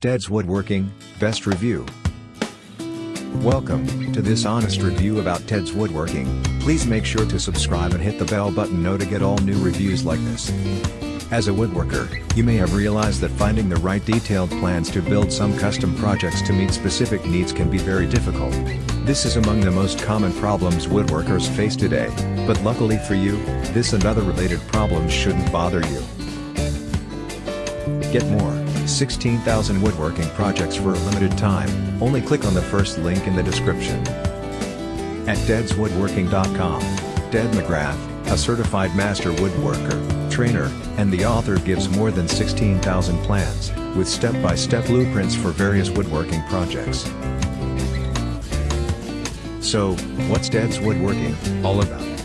Ted's Woodworking, Best Review. Welcome to this honest review about Ted's Woodworking. Please make sure to subscribe and hit the bell button now to get all new reviews like this. As a woodworker, you may have realized that finding the right detailed plans to build some custom projects to meet specific needs can be very difficult. This is among the most common problems woodworkers face today, but luckily for you, this and other related problems shouldn't bother you. Get more 16,000 woodworking projects for a limited time, only click on the first link in the description. At tedswoodworking.com, Ted McGrath, a certified master woodworker, trainer, and the author gives more than 16,000 plans, with step-by-step blueprints for various woodworking projects. So, what's Ted's Woodworking all about?